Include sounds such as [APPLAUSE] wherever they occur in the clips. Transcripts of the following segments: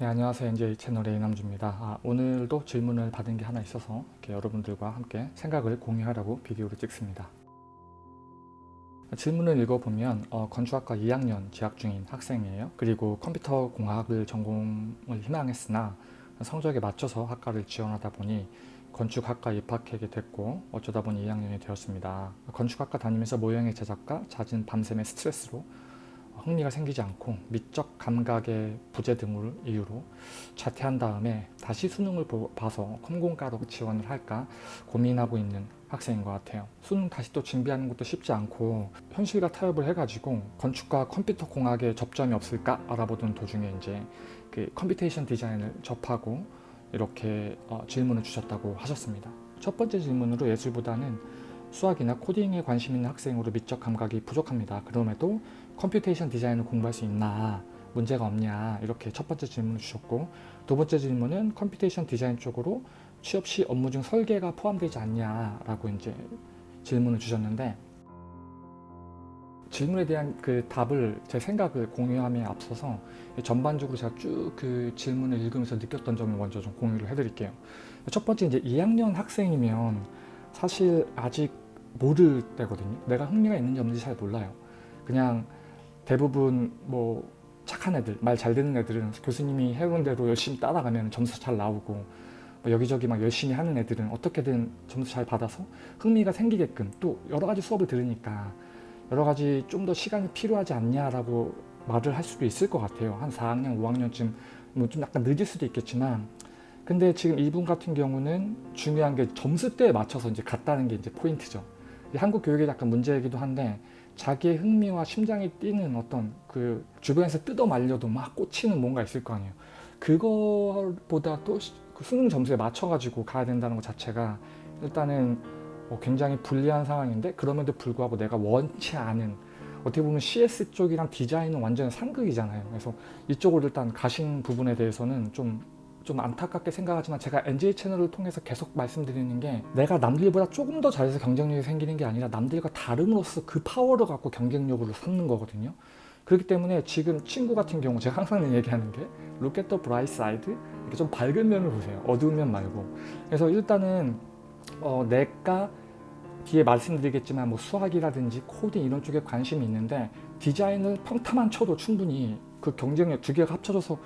네 안녕하세요. NJ 채널의 이남주입니다. 아, 오늘도 질문을 받은 게 하나 있어서 여러분들과 함께 생각을 공유하려고 비디오를 찍습니다. 질문을 읽어보면 어, 건축학과 2학년 재학 중인 학생이에요. 그리고 컴퓨터 공학을 전공을 희망했으나 성적에 맞춰서 학과를 지원하다 보니 건축학과 입학하게 됐고 어쩌다 보니 2학년이 되었습니다. 건축학과 다니면서 모형의 제작과 잦은 밤샘의 스트레스로 흥미가 생기지 않고 미적 감각의 부재 등을 이유로 자퇴한 다음에 다시 수능을 봐서 컴공과로 지원을 할까 고민하고 있는 학생인 것 같아요. 수능 다시 또 준비하는 것도 쉽지 않고 현실과 타협을 해가지고 건축과 컴퓨터 공학에 접점이 없을까 알아보던 도중에 이제 그 computation 디자인을 접하고 이렇게 어, 질문을 주셨다고 하셨습니다. 첫 번째 질문으로 예술보다는 수학이나 코딩에 관심 있는 학생으로 미적 감각이 부족합니다. 그럼에도 computation 디자인을 공부할 수 있나 문제가 없냐 이렇게 첫 번째 질문을 주셨고 두 번째 질문은 computation 디자인 쪽으로 취업 시 업무 중 설계가 포함되지 않냐 라고 이제 질문을 주셨는데 질문에 대한 그 답을 제 생각을 공유함에 앞서서 전반적으로 제가 쭉 그 질문을 읽으면서 느꼈던 점을 먼저 좀 공유를 해드릴게요. 첫 번째 이제 2학년 학생이면 사실 아직 모를 때거든요. 내가 흥미가 있는지 없는지 잘 몰라요. 그냥 대부분 뭐 착한 애들, 말 잘 듣는 애들은 교수님이 해온 대로 열심히 따라가면 점수 잘 나오고 뭐 여기저기 막 열심히 하는 애들은 어떻게든 점수 잘 받아서 흥미가 생기게끔 또 여러 가지 수업을 들으니까 여러 가지 좀 더 시간이 필요하지 않냐라고 말을 할 수도 있을 것 같아요. 한 4학년, 5학년쯤 뭐 좀 약간 늦을 수도 있겠지만 근데 지금 이분 같은 경우는 중요한 게 점수대에 맞춰서 이제 갔다는 게 이제 포인트죠. 한국 교육에 약간 문제이기도 한데 자기의 흥미와 심장이 뛰는 어떤 그 주변에서 뜯어 말려도 막 꽂히는 뭔가 있을 거 아니에요. 그거보다 또그 수능 점수에 맞춰가지고 가야 된다는 것 자체가 일단은 뭐 굉장히 불리한 상황인데 그럼에도 불구하고 내가 원치 않은 어떻게 보면 CS 쪽이랑 디자인은 완전 상극이잖아요. 그래서 이쪽으로 일단 가신 부분에 대해서는 좀, 좀 안타깝게 생각하지만 제가 NJ 채널을 통해서 계속 말씀드리는 게 내가 남들보다 조금 더 잘해서 경쟁력이 생기는 게 아니라 남들과 다름으로써 그 파워를 갖고 경쟁력으로 삼는 거거든요. 그렇기 때문에 지금 친구 같은 경우 제가 항상 얘기하는 게 look at the bright side 이렇게 좀 밝은 면을 보세요. 어두운 면 말고. 그래서 일단은 어, 내가 뒤에 말씀드리겠지만 뭐 수학이라든지 코딩 이런 쪽에 관심이 있는데 디자인을 평타만 쳐도 충분히 그 경쟁력 두 개가 합쳐져서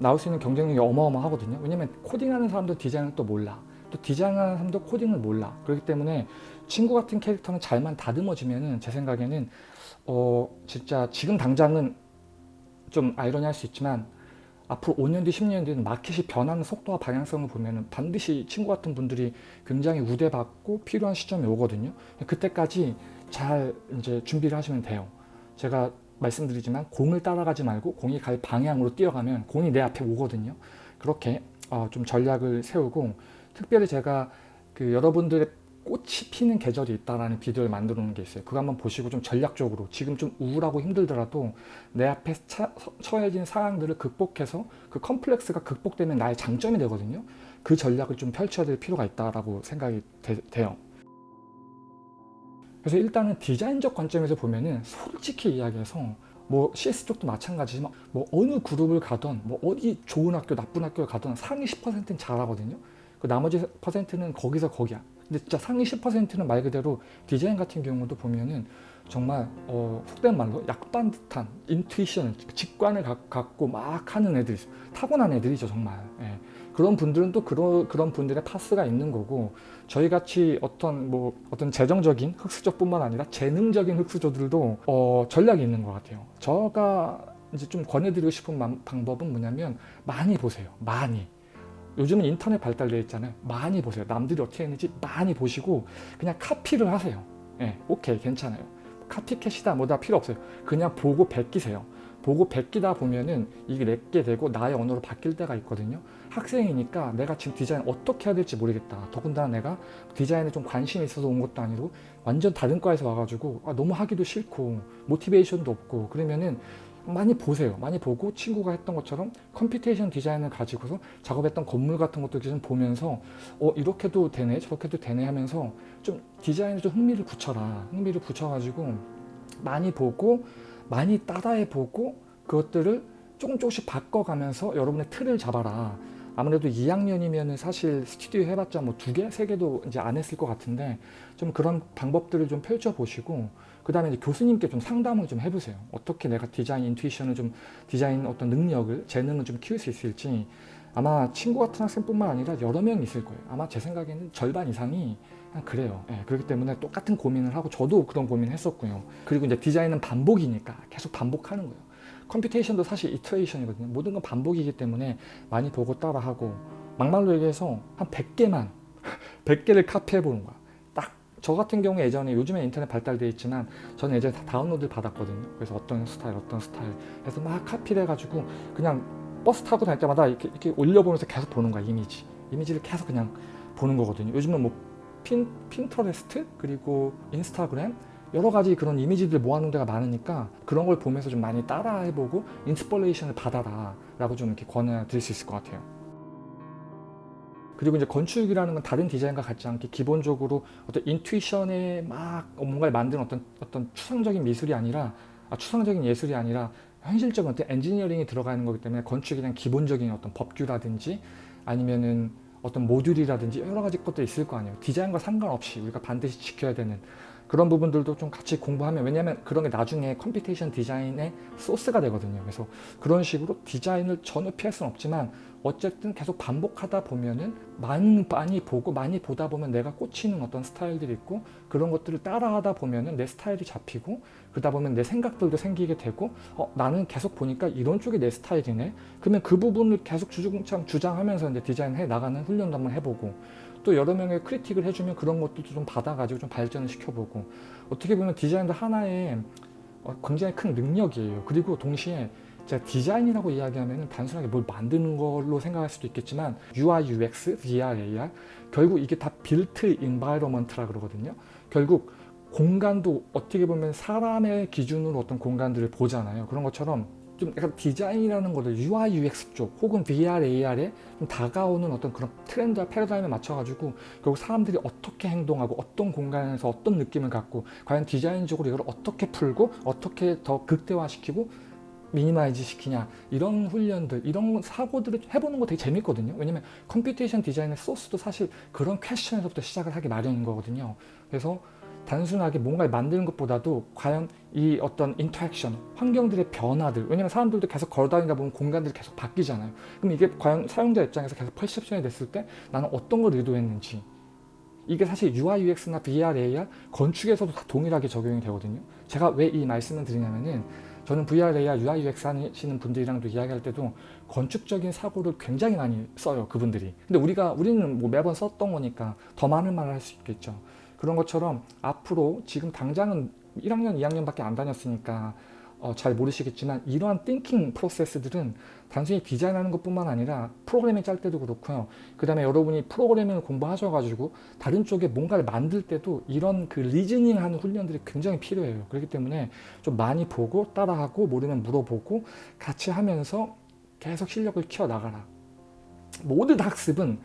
나올 수 있는 경쟁력이 어마어마하거든요. 왜냐면 코딩하는 사람도 디자인을 또 몰라. 또 디자인하는 사람도 코딩을 몰라. 그렇기 때문에 친구 같은 캐릭터는 잘만 다듬어지면은 제 생각에는 어 진짜 지금 당장은 좀 아이러니할 수 있지만 앞으로 5년 뒤 10년 뒤는 마켓이 변하는 속도와 방향성을 보면 반드시 친구 같은 분들이 굉장히 우대받고 필요한 시점이 오거든요 그때까지 잘 이제 준비를 하시면 돼요 제가 말씀드리지만 공을 따라가지 말고 공이 갈 방향으로 뛰어가면 공이 내 앞에 오거든요 그렇게 어, 좀 전략을 세우고 특별히 제가 그 여러분들의 꽃이 피는 계절이 있다라는 비디오를 만들어 놓은 게 있어요. 그거 한번 보시고 좀 전략적으로 지금 좀 우울하고 힘들더라도 내 앞에 차, 처해진 상황들을 극복해서 그 컴플렉스가 극복되면 나의 장점이 되거든요. 그 전략을 좀 펼쳐야 될 필요가 있다라고 생각이 되, 돼요. 그래서 일단은 디자인적 관점에서 보면은 솔직히 이야기해서 뭐 CS 쪽도 마찬가지지만 뭐 어느 그룹을 가던 뭐 어디 좋은 학교 나쁜 학교를 가던 상위 10%는 잘하거든요. 그 나머지 퍼센트는 거기서 거기야. 근데 진짜 상위 10%는 말 그대로 디자인 같은 경우도 보면은 정말 어, 속된 말로 약반 듯한 인투이션, 직관을 가, 갖고 막 하는 애들 타고난 애들이죠 정말 예. 그런 분들은 또 그런 그런 분들의 파스가 있는 거고 저희같이 어떤 뭐 어떤 재정적인 흑수저뿐만 아니라 재능적인 흑수저들도 어, 전략이 있는 것 같아요 제가 이제 좀 권해드리고 싶은 방법은 뭐냐면 많이 보세요 많이 요즘은 인터넷 발달되어 있잖아요. 많이 보세요. 남들이 어떻게 했는지 많이 보시고 그냥 카피를 하세요. 예, 오케이 괜찮아요. 카피캣이다 뭐다 필요 없어요. 그냥 보고 베끼세요. 보고 베끼다 보면은 이게 내게 되고 나의 언어로 바뀔 때가 있거든요. 학생이니까 내가 지금 디자인 어떻게 해야 될지 모르겠다. 더군다나 내가 디자인에 좀 관심이 있어서 온 것도 아니고 완전 다른 과에서 와가지고 아, 너무 하기도 싫고 motivation도 없고 그러면은 많이 보세요. 많이 보고 친구가 했던 것처럼 computation 디자인을 가지고서 작업했던 건물 같은 것도 좀 보면서 어 이렇게도 되네 저렇게도 되네 하면서 좀 디자인에 좀 흥미를 붙여라. 흥미를 붙여가지고 많이 보고 많이 따라해 보고 그것들을 조금 조금씩 바꿔가면서 여러분의 틀을 잡아라. 아무래도 2학년이면 사실 스튜디오 해봤자 뭐 두 개, 세 개도 이제 안 했을 것 같은데 좀 그런 방법들을 좀 펼쳐보시고 그 다음에 교수님께 좀 상담을 좀 해보세요. 어떻게 내가 디자인 인투이션을 좀 디자인 어떤 능력을 재능을 좀 키울 수 있을지 아마 친구 같은 학생뿐만 아니라 여러 명 있을 거예요. 아마 제 생각에는 절반 이상이 그냥 그래요. 예, 그렇기 때문에 똑같은 고민을 하고 저도 그런 고민을 했었고요. 그리고 이제 디자인은 반복이니까 계속 반복하는 거예요. computation도 사실 iteration이거든요. 모든 건 반복이기 때문에 많이 보고 따라하고 막말로 얘기해서 한 100개만 100개를 [LAUGHS] 카피해 보는 거야. 딱 저 같은 경우에 예전에 요즘에 인터넷 발달되어 있지만 저는 예전에 다 다운로드를 받았거든요. 그래서 어떤 스타일 어떤 스타일 해서 막 카피를 해가지고 그냥 버스 타고 다닐 때마다 이렇게, 이렇게 올려보면서 계속 보는 거야 이미지 이미지를 계속 그냥 보는 거거든요. 요즘은 뭐 핀, 핀터레스트 그리고 인스타그램 여러 가지 그런 이미지들 모아놓은 데가 많으니까 그런 걸 보면서 좀 많이 따라해보고 inspiration을 받아라 라고 좀 이렇게 권해드릴 수 있을 것 같아요. 그리고 이제 건축이라는 건 다른 디자인과 같지 않게 기본적으로 어떤 intuition에 막 뭔가를 만드는 어떤 어떤 추상적인 미술이 아니라 아, 추상적인 예술이 아니라 현실적인 어떤 엔지니어링이 들어가 있는 거기 때문에 건축에 대한 기본적인 어떤 법규라든지 아니면은 어떤 모듈이라든지 여러 가지 것도 있을 거 아니에요. 디자인과 상관없이 우리가 반드시 지켜야 되는 그런 부분들도 좀 같이 공부하면 왜냐하면 그런 게 나중에 computation 디자인의 소스가 되거든요. 그래서 그런 식으로 디자인을 전혀 피할 수는 없지만 어쨌든 계속 반복하다 보면은 많이, 보고 많이 보다 보면 내가 꽂히는 어떤 스타일들이 있고 그런 것들을 따라하다 보면은 내 스타일이 잡히고 그러다 보면 내 생각들도 생기게 되고 어, 나는 계속 보니까 이런 쪽이 내 스타일이네 그러면 그 부분을 계속 주구장창 주장하면서 이제 디자인해 나가는 훈련도 한번 해보고 또 여러 명의 critique을 해주면 그런 것도 좀 받아가지고 좀 발전을 시켜보고 어떻게 보면 디자인도 하나의 어, 굉장히 큰 능력이에요. 그리고 동시에 제가 디자인이라고 이야기하면 단순하게 뭘 만드는 걸로 생각할 수도 있겠지만 UI, UX, VR, AR 결국 이게 다 built environment라 그러거든요. 결국 공간도 어떻게 보면 사람의 기준으로 어떤 공간들을 보잖아요. 그런 것처럼 좀 약간 디자인이라는 거를 UI, UX 쪽 혹은 VR, AR에 좀 다가오는 어떤 그런 트렌드와 패러다임에 맞춰가지고 결국 사람들이 어떻게 행동하고 어떤 공간에서 어떤 느낌을 갖고 과연 디자인적으로 이걸 어떻게 풀고 어떻게 더 극대화시키고 minimize 시키냐 이런 훈련들 이런 사고들을 해보는 거 되게 재밌거든요. 왜냐면 computation 디자인의 소스도 사실 그런 question에서부터 시작을 하기 마련인 거거든요. 그래서 단순하게 뭔가를 만드는 것보다도 과연 이 어떤 interaction, 환경들의 변화들 왜냐면 사람들도 계속 걸어다니다 보면 공간들이 계속 바뀌잖아요. 그럼 이게 과연 사용자 입장에서 계속 퍼셉션이 됐을 때 나는 어떤 걸 의도했는지 이게 사실 UI, UX나 VR, AR 건축에서도 다 동일하게 적용이 되거든요. 제가 왜 이 말씀을 드리냐면은 저는 VR, AR, UI, UX 하시는 분들이랑도 이야기할 때도 건축적인 사고를 굉장히 많이 써요 그분들이. 근데 우리가 우리는 뭐 매번 썼던 거니까 더 많은 말을 할 수 있겠죠. 그런 것처럼 앞으로 지금 당장은 1학년, 2학년밖에 안 다녔으니까 어, 잘 모르시겠지만 이러한 thinking process들은 단순히 디자인하는 것뿐만 아니라 프로그래밍 짤 때도 그렇고요. 그 다음에 여러분이 프로그래밍을 공부하셔가지고 다른 쪽에 뭔가를 만들 때도 이런 그 reasoning하는 훈련들이 굉장히 필요해요. 그렇기 때문에 좀 많이 보고 따라하고 모르면 물어보고 같이 하면서 계속 실력을 키워나가라. 모든 학습은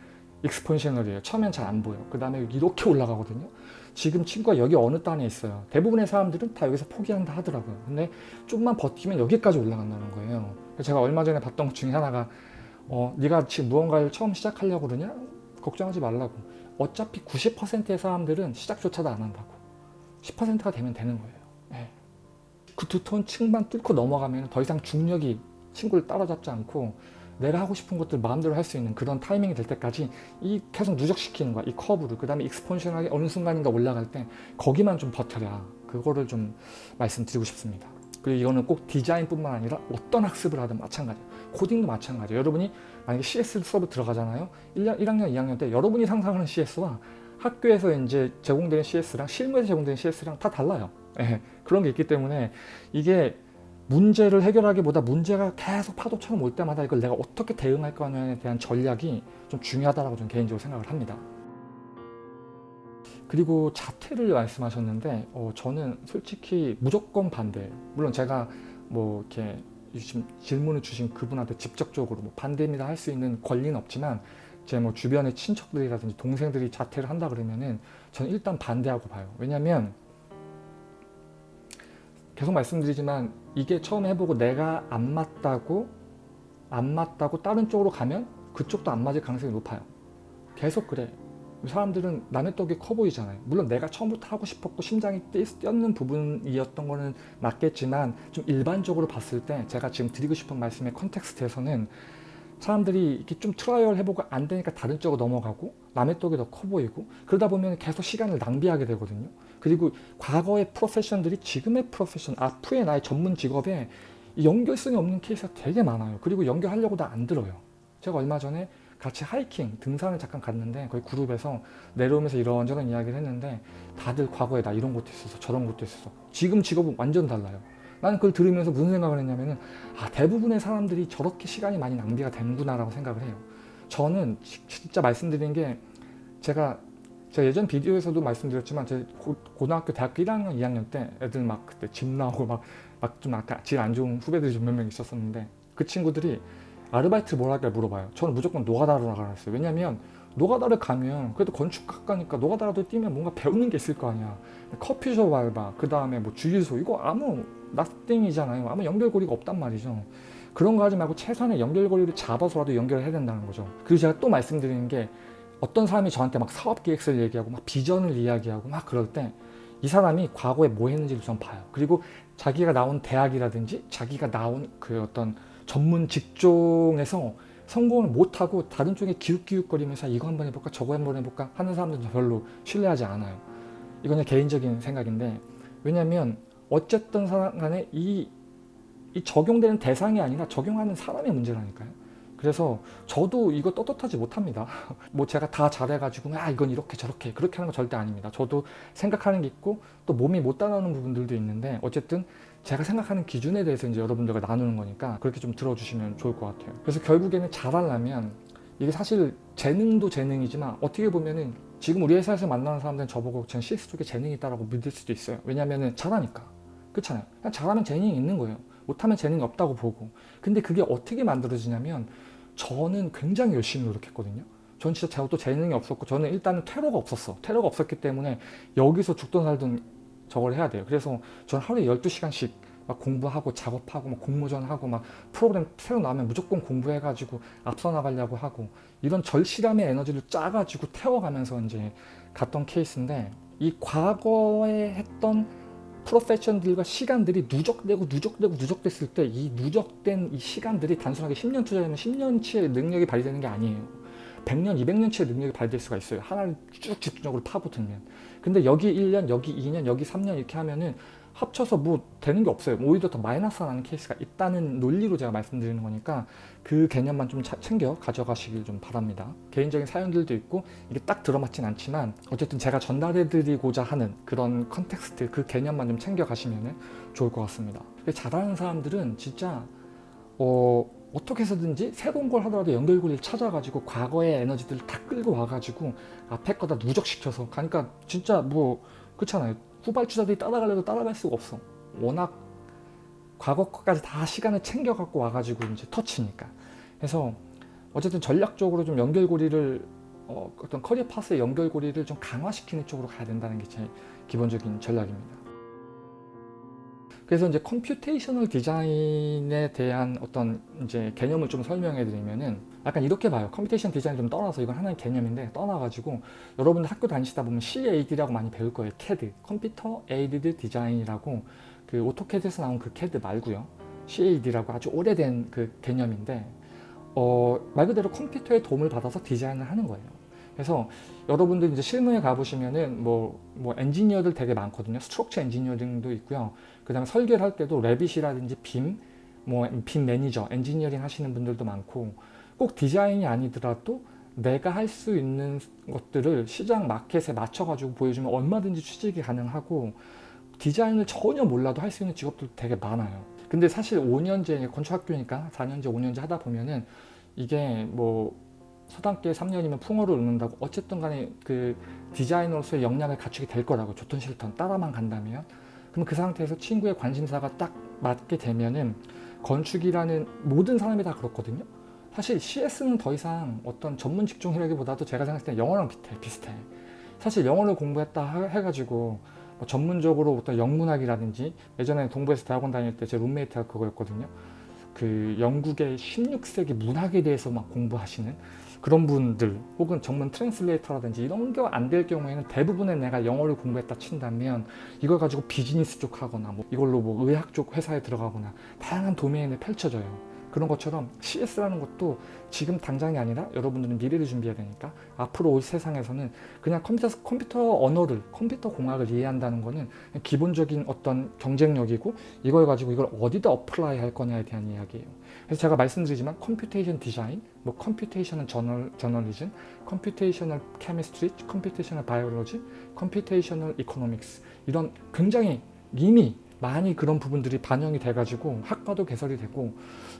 익스폰셔널이에요. 처음엔 잘 안 보여. 그 다음에 이렇게 올라가거든요. 지금 친구가 여기 어느 단에 있어요. 대부분의 사람들은 다 여기서 포기한다 하더라고요. 근데 좀만 버티면 여기까지 올라간다는 거예요. 제가 얼마 전에 봤던 것 중에 하나가 어, 네가 지금 무언가를 처음 시작하려고 그러냐? 걱정하지 말라고. 어차피 90%의 사람들은 시작조차도 안 한다고. 10%가 되면 되는 거예요. 네. 그 두톤 층만 뚫고 넘어가면 더 이상 중력이 친구를 따라잡지 않고 내가 하고 싶은 것들 마음대로 할 수 있는 그런 타이밍이 될 때까지 이 계속 누적시키는 거야. 이 커브를. 그 다음에 익스폰셔널하게 어느 순간인가 올라갈 때 거기만 좀 버텨라. 그거를 좀 말씀드리고 싶습니다. 그리고 이거는 꼭 디자인뿐만 아니라 어떤 학습을 하든 마찬가지예요 코딩도 마찬가지예요 여러분이 만약에 CS 수업을 들어가잖아요. 1년, 1학년 2학년 때 여러분이 상상하는 CS와 학교에서 이제 제공되는 CS랑 실무에서 제공되는 CS랑 다 달라요. 네, 그런 게 있기 때문에 이게 문제를 해결하기보다 문제가 계속 파도처럼 올 때마다 이걸 내가 어떻게 대응할 거냐에 대한 전략이 좀 중요하다고 저는 개인적으로 생각을 합니다. 그리고 자퇴를 말씀하셨는데 어, 저는 솔직히 무조건 반대 물론 제가 뭐 이렇게 지금 질문을 주신 그분한테 직접적으로 뭐 반대입니다 할 수 있는 권리는 없지만 제 뭐 주변의 친척들이라든지 동생들이 자퇴를 한다 그러면은 저는 일단 반대하고 봐요 왜냐면 계속 말씀드리지만 이게 처음 해보고 내가 안 맞다고 안 맞다고 다른 쪽으로 가면 그쪽도 안 맞을 가능성이 높아요. 계속 그래. 사람들은 남의 떡이 커 보이잖아요. 물론 내가 처음부터 하고 싶었고 심장이 뛰- 뛰었는 부분이었던 거는 맞겠지만 좀 일반적으로 봤을 때 제가 지금 드리고 싶은 말씀의 context에서는 사람들이 이렇게 좀 trial 해보고 안 되니까 다른 쪽으로 넘어가고 남의 떡이 더 커 보이고 그러다 보면 계속 시간을 낭비하게 되거든요. 그리고 과거의 profession들이 지금의 profession, 앞으로의 나의 전문 직업에 이 연결성이 없는 케이스가 되게 많아요. 그리고 연결하려고도 안 들어요. 제가 얼마 전에 같이 하이킹, 등산을 잠깐 갔는데 거기 그룹에서 내려오면서 이런저런 이야기를 했는데 다들 과거에 나 이런 것도 있었어 저런 것도 있었어 지금 직업은 완전 달라요. 나는 그걸 들으면서 무슨 생각을 했냐면은 아 대부분의 사람들이 저렇게 시간이 많이 낭비가 되는구나 라고 생각을 해요. 저는 지- 진짜 말씀드린 게 제가 제가 예전 비디오에서도 말씀드렸지만 제 고, 고등학교 대학교 1학년 2학년 때 애들 막 그때 집 나오고 막 막 좀 아까 질 안 좋은 후배들이 좀 몇 명 있었었는데 그 친구들이 아르바이트 뭘 할까 물어봐요. 저는 무조건 노가다로 나가라 했어요. 왜냐면 노가다를 가면 그래도 건축학과니까 노가다라도 뛰면 뭔가 배우는 게 있을 거 아니야. 커피숍 알바, 그 다음에 뭐 주유소 이거 아무 nothing이잖아요. 아무 연결고리가 없단 말이죠. 그런 거 하지 말고 최소한의 연결고리를 잡아서라도 연결을 해야 된다는 거죠. 그리고 제가 또 말씀드리는 게 어떤 사람이 저한테 막 사업 계획서를 얘기하고 막 비전을 이야기하고 막 그럴 때 이 사람이 과거에 뭐 했는지를 좀 봐요. 그리고 자기가 나온 대학이라든지 자기가 나온 그 어떤 전문 직종에서 성공을 못하고 다른 쪽에 기웃기웃거리면서 이거 한번 해볼까 저거 한번 해볼까 하는 사람들은 별로 신뢰하지 않아요. 그냥 개인적인 생각인데 왜냐하면 어쨌든 사람 간에 이, 이 적용되는 대상이 아니라 적용하는 사람의 문제라니까요. 그래서 저도 이거 떳떳하지 못합니다. [LAUGHS] 뭐 제가 다 잘해가지고 아 이건 이렇게 저렇게 그렇게 하는 거 절대 아닙니다. 저도 생각하는 게 있고 또 몸이 못 따라오는 부분들도 있는데 어쨌든 제가 생각하는 기준에 대해서 이제 여러분들과 나누는 거니까 그렇게 좀 들어주시면 좋을 것 같아요. 그래서 결국에는 잘하려면 이게 사실 재능도 재능이지만 어떻게 보면은 지금 우리 회사에서 만나는 사람들은 저보고 전 CS 쪽에 재능이 있다라고 믿을 수도 있어요. 왜냐면은 잘하니까. 그렇잖아요. 그냥 잘하면 재능이 있는 거예요. 못하면 재능이 없다고 보고. 근데 그게 어떻게 만들어지냐면 저는 굉장히 열심히 노력했거든요. 전 진짜 제가 또 재능이 없었고 저는 일단은 퇴로가 없었어. 퇴로가 없었기 때문에 여기서 죽던 살던 저걸 해야 돼요. 그래서 저는 하루에 12시간씩 막 공부하고 작업하고 막 공모전하고 막 프로그램 새로 나오면 무조건 공부해가지고 앞서 나가려고 하고 이런 절실함의 에너지를 짜가지고 태워가면서 이제 갔던 케이스인데 이 과거에 했던 프로페션들과 시간들이 누적되고 누적되고 누적됐을 때 이 누적된 이 시간들이 단순하게 10년 투자하면 10년치의 능력이 발휘되는 게 아니에요. 100년, 200년치의 능력이 발휘될 수가 있어요. 하나를 쭉 집중적으로 파고들면. 근데 여기 1년, 여기 2년, 여기 3년 이렇게 하면은 합쳐서 뭐 되는 게 없어요. 오히려 더 마이너스 나는 케이스가 있다는 논리로 제가 말씀드리는 거니까 그 개념만 좀 차- 챙겨 가져가시길 좀 바랍니다. 개인적인 사연들도 있고 이게 딱 들어맞진 않지만 어쨌든 제가 전달해드리고자 하는 그런 context 그 개념만 좀 챙겨 가시면 좋을 것 같습니다. 잘하는 사람들은 진짜 어, 어떻게 해서든지 새로운 걸 하더라도 연결고리를 찾아가지고 과거의 에너지들을 다 끌고 와가지고 앞에 거다 누적시켜서 가니까 진짜 뭐 그렇잖아요. 후발 주자들이 따라가려도 따라갈 수가 없어. 워낙 과거 것까지 다 시간을 챙겨 갖고 와가지고 이제 터치니까. 그래서 어쨌든 전략적으로 좀 연결고리를 어, 어떤 커리어 파스의 연결고리를 좀 강화시키는 쪽으로 가야 된다는 게 제 기본적인 전략입니다. 그래서 이제 computational 디자인에 대한 어떤 이제 개념을 좀 설명해 드리면은 약간 이렇게 봐요. computation 디자인 좀 떠나서 이건 하나의 개념인데 떠나가지고 여러분들 학교 다니시다 보면 CAD라고 많이 배울 거예요. CAD, computer aided design이라고 그 오토캐드에서 나온 그 CAD 말고요. CAD라고 아주 오래된 그 개념인데 어, 말 그대로 컴퓨터의 도움을 받아서 디자인을 하는 거예요. 그래서 여러분들 이제 실무에 가보시면은 뭐, 뭐 엔지니어들 되게 많거든요. structure engineering도 있고요. 그 다음에 설계를 할 때도 레빗이라든지 BIM, 뭐 BIM manager, 엔지니어링 하시는 분들도 많고 꼭 디자인이 아니더라도 내가 할 수 있는 것들을 시장 마켓에 맞춰가지고 보여주면 얼마든지 취직이 가능하고 디자인을 전혀 몰라도 할 수 있는 직업들 되게 많아요. 근데 사실 5년제 건축학교니까 4년제, 5년제 하다 보면은 이게 뭐 서당개 3년이면 풍월을 읊는다고 어쨌든 간에 그 디자이너로서의 역량을 갖추게 될 거라고 좋든 싫든 따라만 간다면 그럼 그 상태에서 친구의 관심사가 딱 맞게 되면은 건축이라는 모든 사람이 다 그렇거든요. 사실 CS는 더 이상 어떤 전문 직종이라기보다도 제가 생각했을 때 영어랑 비슷해. 비슷해. 사실 영어를 공부했다 하- 해가지고 뭐 전문적으로 어떤 영문학이라든지 예전에 동부에서 대학원 다닐 때 제 룸메이트가 그거였거든요. 그 영국의 16세기 문학에 대해서 막 공부하시는 그런 분들 혹은 전문 translator라든지 이런 게 안 될 경우에는 대부분의 내가 영어를 공부했다 친다면 이걸 가지고 비즈니스 쪽 하거나 뭐 이걸로 뭐 의학 쪽 회사에 들어가거나 다양한 도메인에 펼쳐져요. 그런 것처럼 CS라는 것도 지금 당장이 아니라 여러분들은 미래를 준비해야 되니까 앞으로 올 세상에서는 그냥 컴퓨터, 컴퓨터 언어를 컴퓨터 공학을 이해한다는 거는 기본적인 어떤 경쟁력이고 이걸 가지고 이걸 어디다 apply 할 거냐에 대한 이야기예요. 그래서 제가 말씀드리지만 computation 디자인, 뭐 computational journal, journalism, computational chemistry, computational biology, computational economics 이런 굉장히 이미 많이 그런 부분들이 반영이 돼가지고 학과도 개설이 되고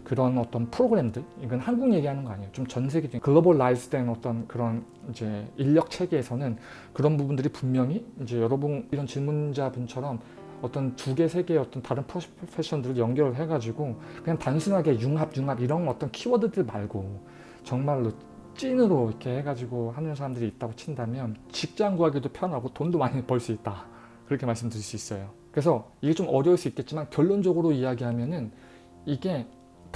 그런 어떤 프로그램들 이건 한국 얘기하는 거 아니에요. 좀 전 세계적인 globalize 된 어떤 그런 이제 인력 체계에서는 그런 부분들이 분명히 이제 여러분 이런 질문자분처럼 어떤 두 개, 세 개의 어떤 다른 프로페션들을 연결을 해가지고 그냥 단순하게 융합, 융합 이런 어떤 키워드들 말고 정말로 찐으로 이렇게 해가지고 하는 사람들이 있다고 친다면 직장 구하기도 편하고 돈도 많이 벌 수 있다. 그렇게 말씀드릴 수 있어요. 그래서 이게 좀 어려울 수 있겠지만 결론적으로 이야기하면은 이게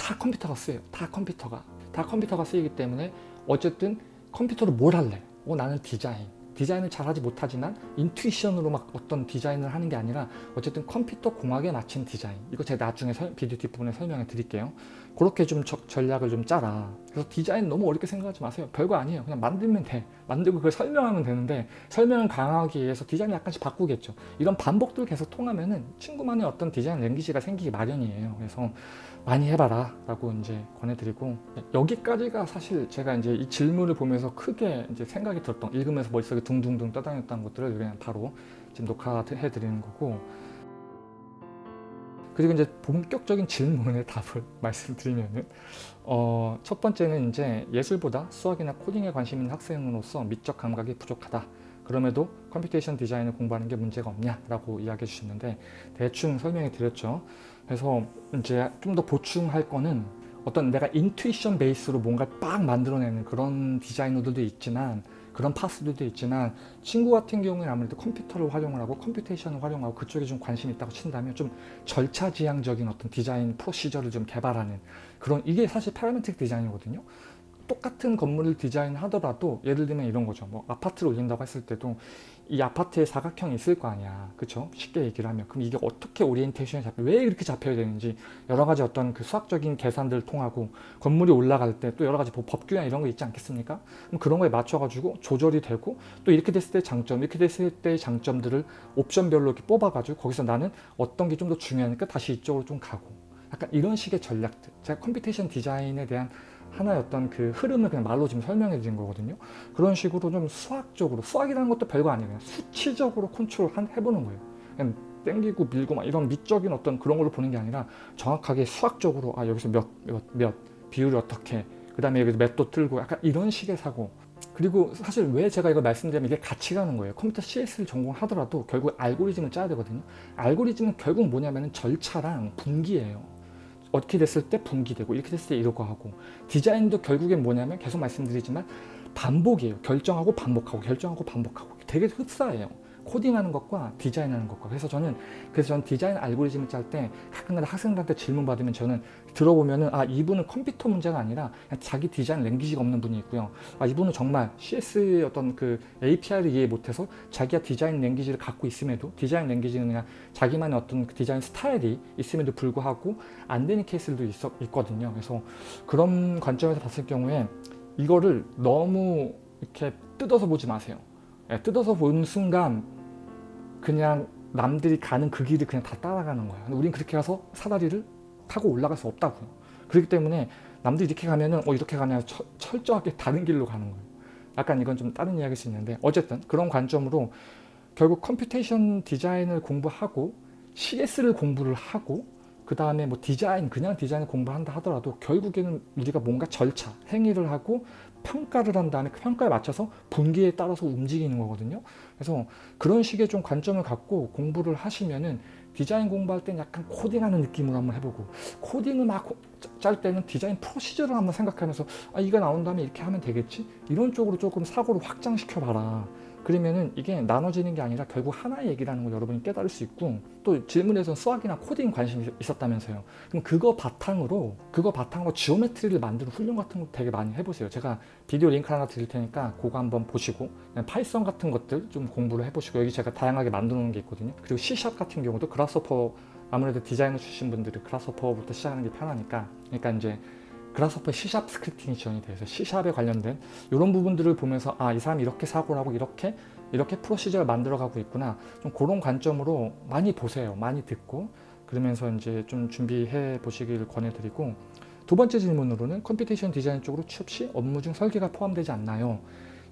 다 컴퓨터가 쓰여요. 다 컴퓨터가. 다 컴퓨터가 쓰이기 때문에 어쨌든 컴퓨터로 뭘 할래? 어, 나는 디자인. 디자인을 잘하지 못하지만 인투이션으로 막 어떤 디자인을 하는 게 아니라 어쨌든 컴퓨터 공학에 맞춘 디자인 이거 제가 나중에 설, 비디오 뒷부분에 설명해 드릴게요 그렇게 좀 저, 전략을 좀 짜라. 그래서 디자인 너무 어렵게 생각하지 마세요. 별거 아니에요. 그냥 만들면 돼. 만들고 그걸 설명하면 되는데 설명을 강하기 위해서 디자인 약간씩 바꾸겠죠. 이런 반복들 계속 통하면 은 친구만의 어떤 디자인 랭귀지가 생기기 마련이에요. 그래서 많이 해봐라 라고 이제 권해드리고 여기까지가 사실 제가 이제 이 질문을 보면서 크게 이제 생각이 들었던 읽으면서 머릿속에 둥둥둥 떠다녔던 것들을 그냥 바로 지금 녹화해 드리는 거고 그리고 이제 본격적인 질문의 답을 [LAUGHS] 말씀드리면은 어, 첫 번째는 이제 예술보다 수학이나 코딩에 관심 있는 학생으로서 미적 감각이 부족하다. 그럼에도 computation 디자인을 공부하는 게 문제가 없냐 라고 이야기해 주셨는데 대충 설명해 드렸죠. 그래서 이제 좀 더 보충할 거는 어떤 내가 intuition base로 뭔가 빡 만들어내는 그런 디자이너들도 있지만 그런 파스들도 있지만 친구 같은 경우는 아무래도 컴퓨터를 활용을 하고 computation을 활용하고 그쪽에 좀 관심이 있다고 친다면 좀 절차지향적인 어떤 디자인 procedure를 좀 개발하는 그런 이게 사실 parametric 디자인이거든요 똑같은 건물을 디자인하더라도 예를 들면 이런 거죠. 뭐 아파트를 올린다고 했을 때도 이 아파트에 사각형이 있을 거 아니야. 그쵸? 쉽게 얘기를 하면. 그럼 이게 어떻게 오리엔테이션이 잡혀? 왜 이렇게 잡혀야 되는지 여러 가지 어떤 그 수학적인 계산들을 통하고 건물이 올라갈 때 또 여러 가지 법규나 이런 거 있지 않겠습니까? 그럼 그런 거에 맞춰 가지고 조절이 되고 또 이렇게 됐을 때 장점 이렇게 됐을 때의 장점들을 옵션별로 이렇게 뽑아 가지고 거기서 나는 어떤 게 좀 더 중요하니까 다시 이쪽으로 좀 가고. 약간 이런 식의 전략들. 제가 computation 디자인에 대한 하나의 어떤 그 흐름을 그냥 말로 지금 설명해 드린 거거든요. 그런 식으로 좀 수학적으로, 수학이라는 것도 별거 아니에요. 수치적으로 컨트롤 한, 해보는 거예요. 그냥 땡기고 밀고 막 이런 미적인 어떤 그런 걸로 보는 게 아니라 정확하게 수학적으로 아 여기서 몇, 몇, 몇 비율이 어떻게 그 다음에 여기서 몇도 틀고 약간 이런 식의 사고 그리고 사실 왜 제가 이걸 말씀드리면 이게 같이 가는 거예요. 컴퓨터 CS를 전공하더라도 결국 알고리즘을 짜야 되거든요. 알고리즘은 결국 뭐냐면 절차랑 분기예요. 어떻게 됐을 때 분기되고 이렇게 됐을 때 이러고 하고 디자인도 결국엔 뭐냐면 계속 말씀드리지만 반복이에요. 결정하고 반복하고 결정하고 반복하고 되게 흡사해요. 코딩하는 것과 디자인하는 것과. 그래서 저는 그래서 저는 디자인 알고리즘을 짤 때 가끔가다 학생들한테 질문 받으면 저는 들어보면은 아 이분은 컴퓨터 문제가 아니라 자기 디자인 랭귀지가 없는 분이 있고요. 아 이분은 정말 CS의 어떤 그 API를 이해 못해서 자기가 디자인 랭귀지를 갖고 있음에도 디자인 랭귀지는 그냥 자기만의 어떤 그 디자인 스타일이 있음에도 불구하고 안 되는 케이스들도 있어, 있거든요. 그래서 그런 관점에서 봤을 경우에 이거를 너무 이렇게 뜯어서 보지 마세요. 예, 뜯어서 보는 순간 그냥 남들이 가는 그 길을 그냥 다 따라가는 거야. 우린 그렇게 가서 사다리를 타고 올라갈 수 없다고요. 그렇기 때문에 남들이 이렇게 가면은 어 이렇게 철, 철저하게 다른 길로 가는 거예요. 약간 이건 좀 다른 이야기일 수 있는데 어쨌든 그런 관점으로 결국 computation 디자인을 공부하고 CS를 공부를 하고 그 다음에 뭐 디자인 그냥 디자인을 공부한다 하더라도 결국에는 우리가 뭔가 절차 행위를 하고 평가를 한 다음에 그 평가에 맞춰서 분기에 따라서 움직이는 거거든요. 그래서 그런 식의 좀 관점을 갖고 공부를 하시면은 디자인 공부할 땐 약간 코딩하는 느낌으로 한번 해보고 코딩을 막 짤 때는 디자인 프로시저를 한번 생각하면서 아 이거 나온 다음에 이렇게 하면 되겠지? 이런 쪽으로 조금 사고를 확장시켜 봐라. 그러면은 이게 나눠지는 게 아니라 결국 하나의 얘기라는 걸 여러분이 깨달을 수 있고 또 질문에서 수학이나 코딩 관심이 있었다면서요. 그럼 그거 바탕으로 그거 바탕으로 geometry를 만드는 훈련 같은 거 되게 많이 해보세요. 제가 비디오 링크 하나 드릴 테니까 그거 한번 보시고 Python 같은 것들 좀 공부를 해보시고 여기 제가 다양하게 만들어 놓은 게 있거든요. 그리고 C샵 같은 경우도 Grasshopper 아무래도 디자이너 출신 분들이 Grasshopper부터 시작하는 게 편하니까 그러니까 이제 그라스퍼 C샵 스크립팅이 지원이 돼서 C샵에 관련된 이런 부분들을 보면서 아 이 사람이 이렇게 사고를 하고 이렇게 이렇게 procedure를 만들어 가고 있구나 좀 그런 관점으로 많이 보세요 많이 듣고 그러면서 이제 좀 준비해 보시길 권해드리고 두 번째 질문으로는 computation design 쪽으로 취업 시 업무 중 설계가 포함되지 않나요?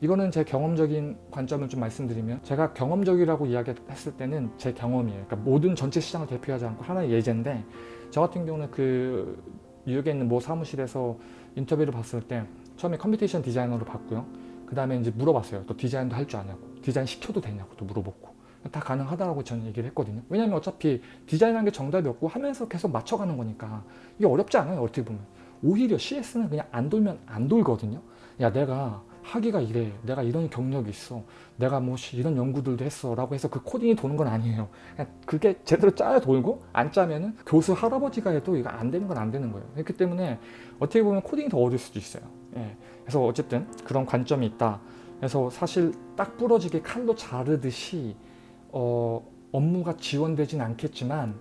이거는 제 경험적인 관점을 좀 말씀드리면 제가 경험적이라고 이야기했을 때는 제 경험이에요. 그러니까 모든 전체 시장을 대표하지 않고 하나의 예제인데 저 같은 경우는 그 뉴욕에 있는 모 사무실에서 인터뷰를 봤을 때 처음에 computation designer로 봤고요. 그 다음에 이제 물어봤어요. 또 디자인도 할 줄 아냐고. 디자인 시켜도 되냐고 또 물어보고. 다 가능하다고 저는 얘기를 했거든요. 왜냐면 어차피 디자인한 게 정답이 없고 하면서 계속 맞춰가는 거니까 이게 어렵지 않아요. 어떻게 보면. 오히려 CS는 그냥 안 돌면 안 돌거든요. 야 내가 하기가 이래. 내가 이런 경력이 있어. 내가 뭐 이런 연구들도 했어. 라고 해서 그 코딩이 도는 건 아니에요. 그게 제대로 짜야 돌고 안 짜면은 교수 할아버지가 해도 이거 안 되는 건 안 되는 거예요. 그렇기 때문에 어떻게 보면 코딩이 더 어려울 수도 있어요. 예. 그래서 어쨌든 그런 관점이 있다. 그래서 사실 딱 부러지게 칼로 자르듯이 어, 업무가 지원되진 않겠지만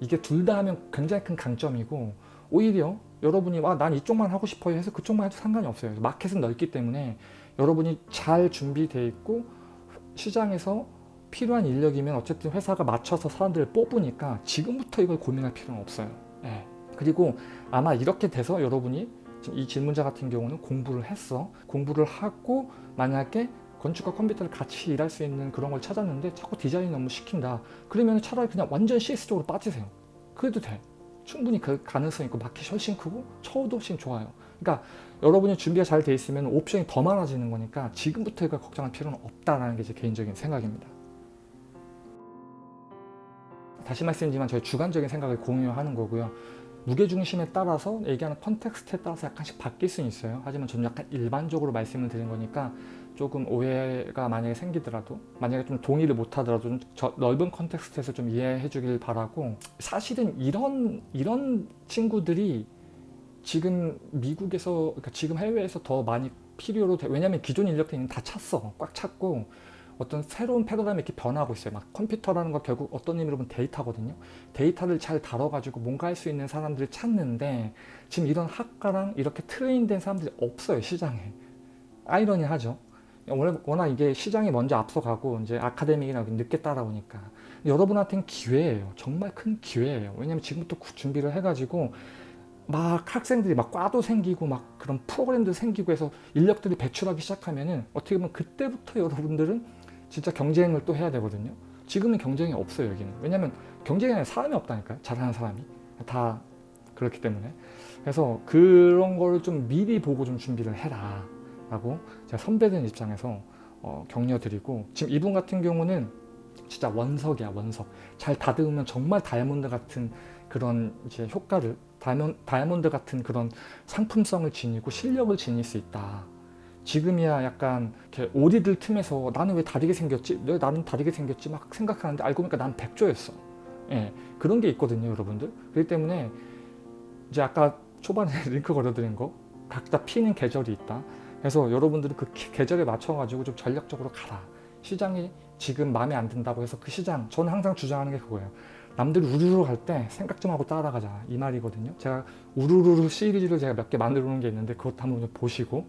이게 둘 다 하면 굉장히 큰 강점이고 오히려 여러분이 와난 이쪽만 하고 싶어요 해서 그쪽만 해도 상관이 없어요. 마켓은 넓기 때문에 여러분이 잘 준비되어 있고 시장에서 필요한 인력이면 어쨌든 회사가 맞춰서 사람들을 뽑으니까 지금부터 이걸 고민할 필요는 없어요. 예. 그리고 아마 이렇게 돼서 여러분이 이 질문자 같은 경우는 공부를 했어. 공부를 하고 만약에 건축과 컴퓨터를 같이 일할 수 있는 그런 걸 찾았는데 자꾸 디자인 너무 시킨다. 그러면 차라리 그냥 완전 CS 쪽으로 빠지세요. 그래도 돼. 충분히 그 가능성 있고 마켓이 훨씬 크고 처우도 훨씬 좋아요. 그러니까 여러분이 준비가 잘 돼 있으면 옵션이 더 많아지는 거니까 지금부터 이걸 걱정할 필요는 없다라는 게 제 개인적인 생각입니다. 다시 말씀드리지만 저희 주관적인 생각을 공유하는 거고요. 무게중심에 따라서 얘기하는 context에 따라서 약간씩 바뀔 수는 있어요. 하지만 저는 약간 일반적으로 말씀을 드린 거니까 조금 오해가 만약에 생기더라도 만약에 좀 동의를 못하더라도 좀 넓은 context에서 좀 이해해 주길 바라고 사실은 이런 이런 친구들이 지금 미국에서 그러니까 지금 해외에서 더 많이 필요로 돼 왜냐하면 기존 인력들이 다 찼어 꽉 찼고 어떤 새로운 패러다임이 이렇게 변하고 있어요. 막 컴퓨터라는 거 결국 어떤 의미로 보면 데이터거든요. 데이터를 잘 다뤄가지고 뭔가 할 수 있는 사람들을 찾는데 지금 이런 학과랑 이렇게 트레인된 사람들이 없어요 시장에. 아이러니하죠. 워낙 이게 시장이 먼저 앞서가고 이제 아카데믹이나 늦게 따라오니까 여러분한테는 기회예요. 정말 큰 기회예요. 왜냐면 지금부터 준비를 해가지고 막 학생들이 막 과도 생기고 막 그런 프로그램도 생기고 해서 인력들이 배출하기 시작하면은 어떻게 보면 그때부터 여러분들은 진짜 경쟁을 또 해야 되거든요. 지금은 경쟁이 없어요 여기는. 왜냐면 아니라 사람이 없다니까요. 잘하는 사람이. 다 그렇기 때문에. 그래서 그런 걸 좀 미리 보고 좀 준비를 해라. 라고 제가 선배들 입장에서 어, 격려드리고 지금 이분 같은 경우는 진짜 원석이야 원석. 잘 다듬으면 정말 다이아몬드 같은 그런 이제 효과를 다이아몬드 같은 그런 상품성을 지니고 실력을 지닐 수 있다. 지금이야 약간 이렇게 오리들 틈에서 나는 왜 다르게 생겼지? 왜 나는 다르게 생겼지? 막 생각하는데 알고 보니까 난 백조였어. 예, 그런 게 있거든요, 여러분들. 그렇기 때문에 이제 아까 초반에 [LAUGHS] 링크 걸어드린 거 각자 피는 계절이 있다. 그래서 여러분들은 그 계절에 맞춰가지고 좀 전략적으로 가라. 시장이 지금 마음에 안 든다고 해서 그 시장, 저는 항상 주장하는 게 그거예요. 남들이 우르르 갈 때 생각 좀 하고 따라가자 이 말이거든요. 제가 우르르 시리즈를 제가 몇 개 만들어 놓은 게 있는데 그것 한번 보시고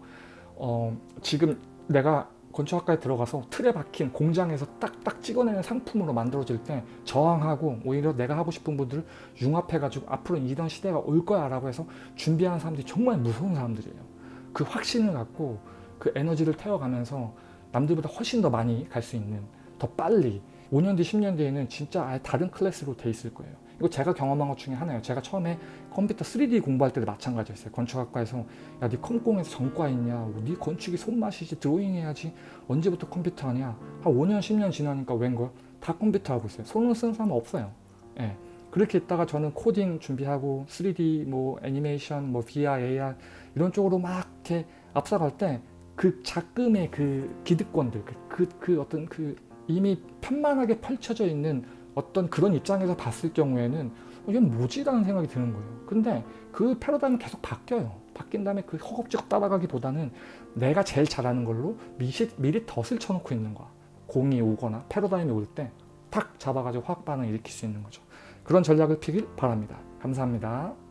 어, 지금 내가 건축학과에 들어가서 틀에 박힌 공장에서 딱딱 찍어내는 상품으로 만들어질 때 저항하고 오히려 내가 하고 싶은 분들을 융합해가지고 앞으로 이런 시대가 올 거야 라고 해서 준비하는 사람들이 정말 무서운 사람들이에요. 그 확신을 갖고 그 에너지를 태워가면서 남들보다 훨씬 더 많이 갈 수 있는 더 빨리 5년 뒤 10년 뒤에는 진짜 아예 다른 클래스로 돼 있을 거예요. 이거 제가 경험한 것 중에 하나예요. 제가 처음에 컴퓨터 3D 공부할 때도 마찬가지였어요. 건축학과에서 야 네 컴공에서 전과 있냐? 뭐네 건축이 손맛이지 드로잉 해야지 언제부터 컴퓨터 하냐? 한 5년 10년 지나니까 웬걸? 다 컴퓨터 하고 있어요. 손으로 사람은 없어요. 예. 그렇게 있다가 저는 코딩 준비하고 3D 뭐 애니메이션 뭐 VR, AR 이런 쪽으로 막 이렇게 앞서갈 때 그 작금의 그 기득권들 그, 그, 그 어떤 그 이미 편만하게 펼쳐져 있는 어떤 그런 입장에서 봤을 경우에는 어, 이건 뭐지 라는 생각이 드는 거예요. 근데 그 패러다임은 계속 바뀌어요. 바뀐 다음에 그 허겁지겁 따라가기보다는 내가 제일 잘하는 걸로 미리, 미리 덫을 쳐놓고 있는 거야. 공이 오거나 패러다임이 올 때 탁 잡아가지고 화학 반응 일으킬 수 있는 거죠. 그런 전략을 피길 바랍니다. 감사합니다.